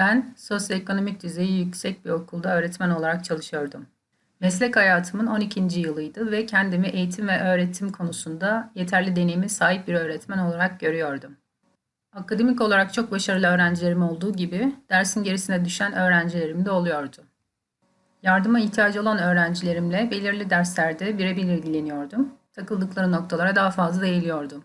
Ben sosyoekonomik düzeyi yüksek bir okulda öğretmen olarak çalışıyordum. Meslek hayatımın 12. yılıydı ve kendimi eğitim ve öğretim konusunda yeterli deneyime sahip bir öğretmen olarak görüyordum. Akademik olarak çok başarılı öğrencilerim olduğu gibi dersin gerisine düşen öğrencilerim de oluyordu. Yardıma ihtiyacı olan öğrencilerimle belirli derslerde birebir ilgileniyordum. Takıldıkları noktalara daha fazla eğiliyordum.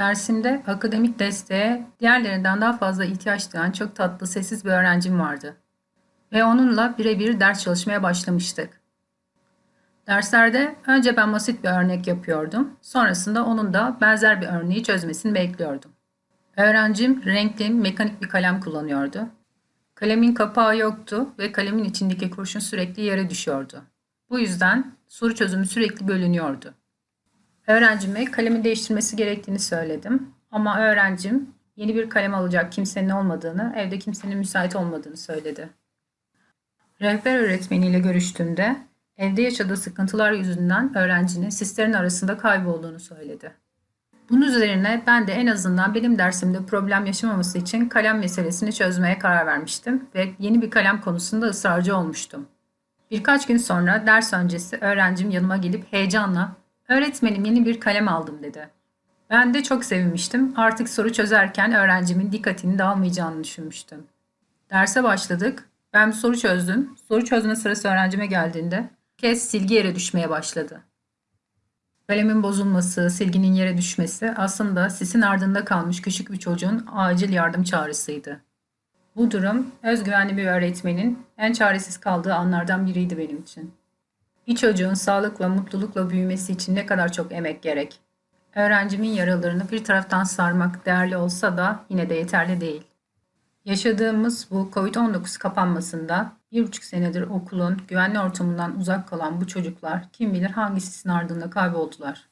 Dersimde akademik desteğe diğerlerinden daha fazla ihtiyaç duyan çok tatlı, sessiz bir öğrencim vardı. Ve onunla birebir ders çalışmaya başlamıştık. Derslerde önce ben basit bir örnek yapıyordum. Sonrasında onun da benzer bir örneği çözmesini bekliyordum. Öğrencim renkli, mekanik bir kalem kullanıyordu. Kalemin kapağı yoktu ve kalemin içindeki kurşun sürekli yere düşüyordu. Bu yüzden soru çözümü sürekli bölünüyordu. Öğrencime kalemi değiştirmesi gerektiğini söyledim. Ama öğrencim yeni bir kalem alacak kimsenin olmadığını, evde kimsenin müsait olmadığını söyledi. Rehber öğretmeniyle görüştüğümde evde yaşadığı sıkıntılar yüzünden öğrencinin sislerin arasında kaybolduğunu söyledi. Bunun üzerine ben de en azından benim dersimde problem yaşamaması için kalem meselesini çözmeye karar vermiştim ve yeni bir kalem konusunda ısrarcı olmuştum. Birkaç gün sonra ders öncesi öğrencim yanıma gelip heyecanla Öğretmenim yeni bir kalem aldım dedi. Ben de çok sevinmiştim. Artık soru çözerken öğrencimin dikkatini dağılmayacağını düşünmüştüm. Derse başladık. Ben bir soru çözdüm. Soru çözme sırası öğrencime geldiğinde kez silgi yere düşmeye başladı. Kalemin bozulması, silginin yere düşmesi aslında sisin ardında kalmış küçük bir çocuğun acil yardım çağrısıydı. Bu durum özgüvenli bir öğretmenin en çaresiz kaldığı anlardan biriydi benim için. Bir çocuğun sağlıkla, mutlulukla büyümesi için ne kadar çok emek gerek. Öğrencimin yaralarını bir taraftan sarmak değerli olsa da yine de yeterli değil. Yaşadığımız bu COVID-19 kapanmasında bir buçuk senedir okulun güvenli ortamından uzak kalan bu çocuklar kim bilir hangi sisin ardında kayboldular.